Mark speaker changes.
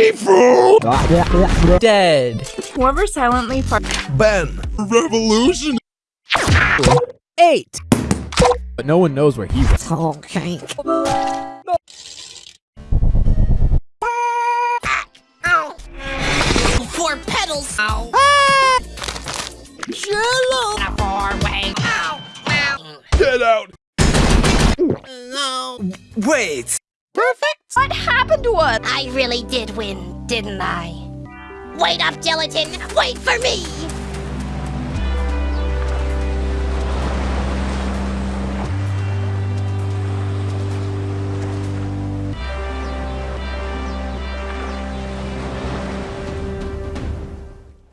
Speaker 1: Seafood!
Speaker 2: Dead.
Speaker 3: Whoever silently fart.
Speaker 1: Ben. Revolution.
Speaker 2: Eight. But no one knows where he was.
Speaker 4: Four pedals. Ow.
Speaker 2: Jello.
Speaker 4: A four-way. Ow. Ow.
Speaker 1: Get out.
Speaker 4: No.
Speaker 5: Wait!
Speaker 3: What happened to us?
Speaker 4: I really did win, didn't I? Wait up, Gelatin. Wait for me.